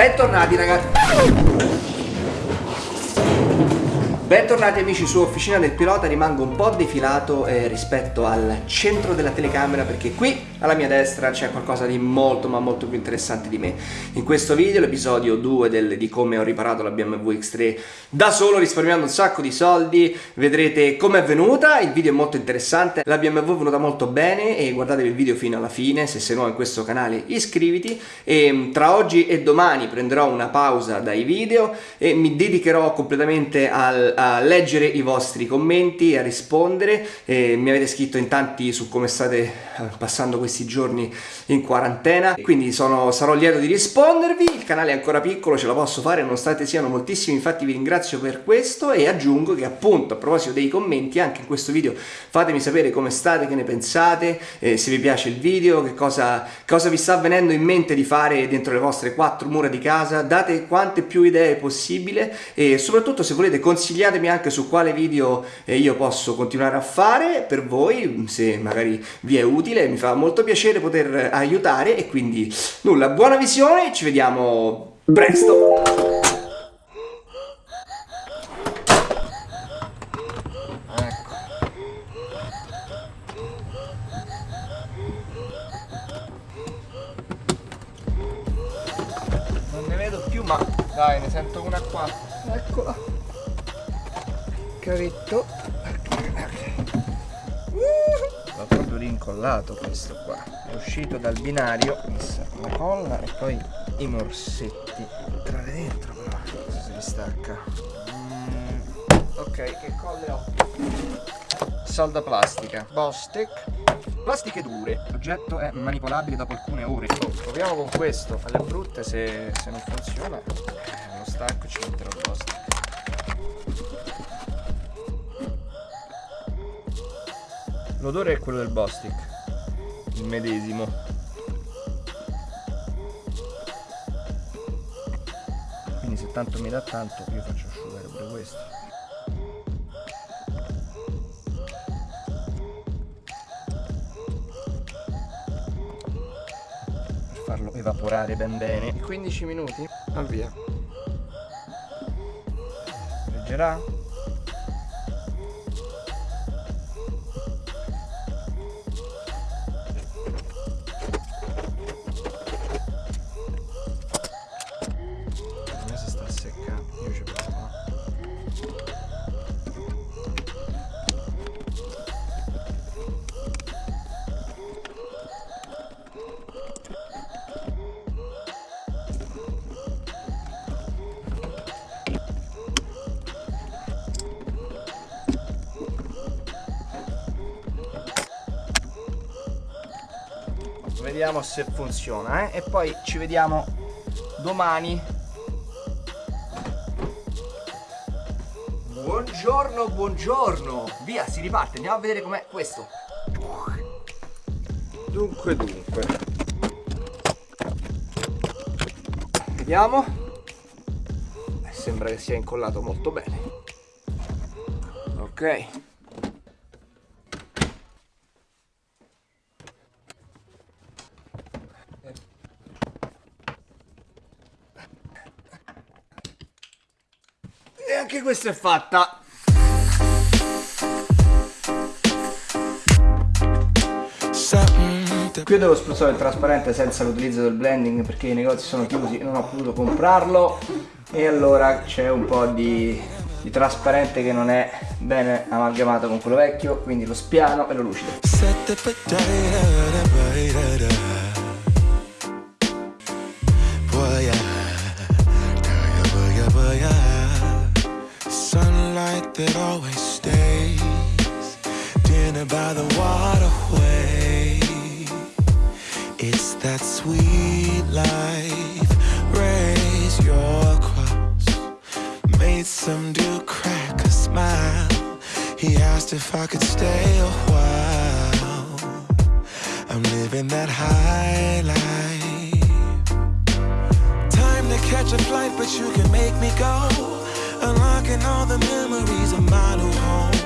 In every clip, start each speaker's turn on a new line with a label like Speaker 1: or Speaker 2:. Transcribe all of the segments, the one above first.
Speaker 1: Bentornati ragazzi Bentornati amici su Officina del Pilota, rimango un po' defilato eh, rispetto al centro della telecamera perché qui alla mia destra c'è qualcosa di molto ma molto più interessante di me. In questo video, l'episodio 2 di come ho riparato la BMW X3 da solo risparmiando un sacco di soldi, vedrete come è venuta, il video è molto interessante, la BMW è venuta molto bene e guardatevi il video fino alla fine, se sei nuovo in questo canale iscriviti. E mm, tra oggi e domani prenderò una pausa dai video e mi dedicherò completamente al a leggere i vostri commenti, a rispondere. Eh, mi avete scritto in tanti su come state eh, passando questi giorni in quarantena, quindi sono, sarò lieto di rispondervi. Il canale è ancora piccolo, ce la posso fare nonostante siano moltissimi, infatti vi ringrazio per questo e aggiungo che appunto a proposito dei commenti anche in questo video fatemi sapere come state, che ne pensate, eh, se vi piace il video, che cosa, cosa vi sta venendo in mente di fare dentro le vostre quattro mura di casa, date quante più idee possibile e soprattutto se volete consigliare consigliatemi anche su quale video eh, io posso continuare a fare per voi, se magari vi è utile, mi fa molto piacere poter aiutare e quindi nulla, buona visione, ci vediamo presto! Ecco. Ma dai ne sento una qua cavetto l'ho proprio rincollato questo qua. È uscito dal binario messa la colla e poi i morsetti. Entrare dentro però se li stacca mm, ok che colle ho? Salda plastica. Bostec plastiche dure. L'oggetto è manipolabile dopo alcune ore. Proviamo con questo. Alle brutte se, se non funziona eh, lo stacco ci metterò il Bostec L'odore è quello del Bostic, il medesimo. Quindi se tanto mi dà tanto io faccio asciugare pure questo. Per farlo evaporare ben bene. 15 minuti? Al via. Leggerà? Vediamo se funziona eh? e poi ci vediamo domani. Buongiorno buongiorno. Via si riparte. Andiamo a vedere com'è questo. Dunque dunque. Vediamo. Eh, sembra che sia incollato molto bene. Ok anche questa è fatta. Qui devo spruzzare il trasparente senza l'utilizzo del blending perché i negozi sono chiusi e non ho potuto comprarlo. E allora c'è un po' di, di trasparente che non è bene amalgamato con quello vecchio quindi lo spiano e lo lucido Dinner by the waterway. It's that sweet life. Raise your cross. Made some dude crack a smile. He asked if I could stay a while. I'm living that high life. Time to catch a flight but you can make me go. Unlocking all the memories of my new home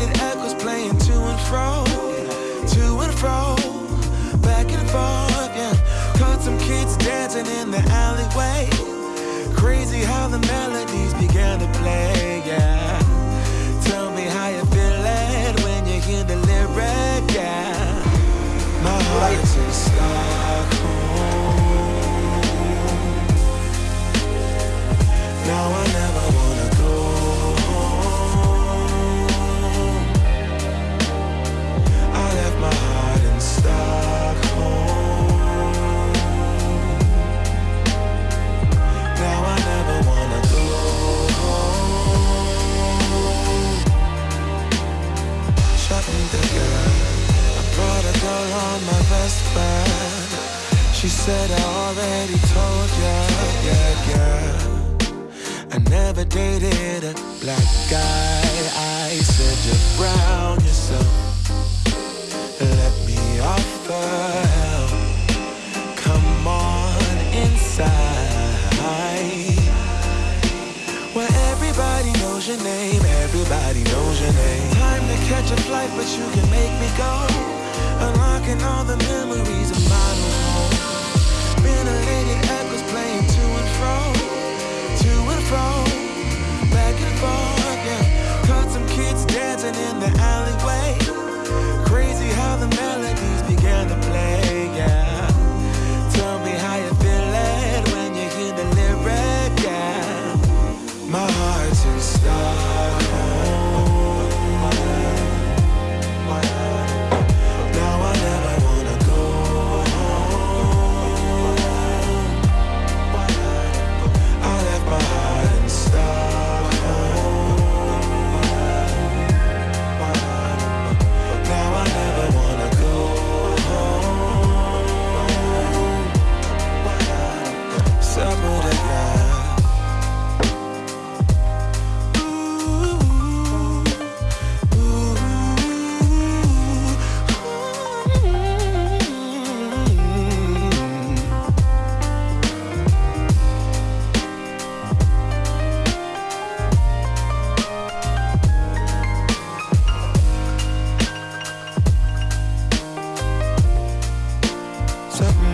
Speaker 1: Ventilated echoes playing to and fro To and fro Back and forth, yeah Caught
Speaker 2: some kids dancing in the alleyway. Crazy how the melodies began to play, yeah. Told ya, yeah, yeah. I never dated a black guy. I said you're brown yourself. Let me offer help. Come on inside. Where everybody knows your name, everybody knows your name. Time to catch a flight, but you can make me go. Unlocking all the memories of model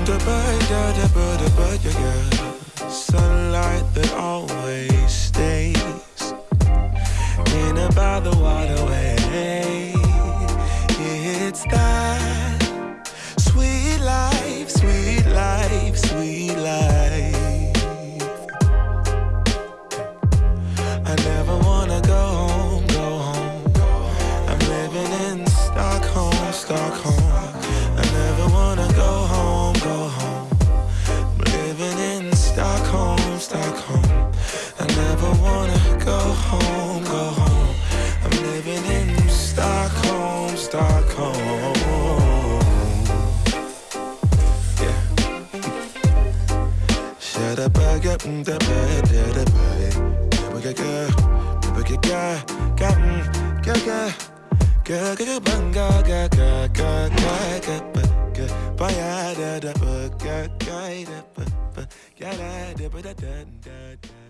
Speaker 2: To buy, da da ba da ba yeah, yeah. Sunlight that always stays in by the waterway. It's that sweet life, sweet 대답하게 응답해 대답해 대박에게 대박에게 감 가가 가가가 반가가가가가가 봐야 대답해 가가 대답해 야라 대답해 다다다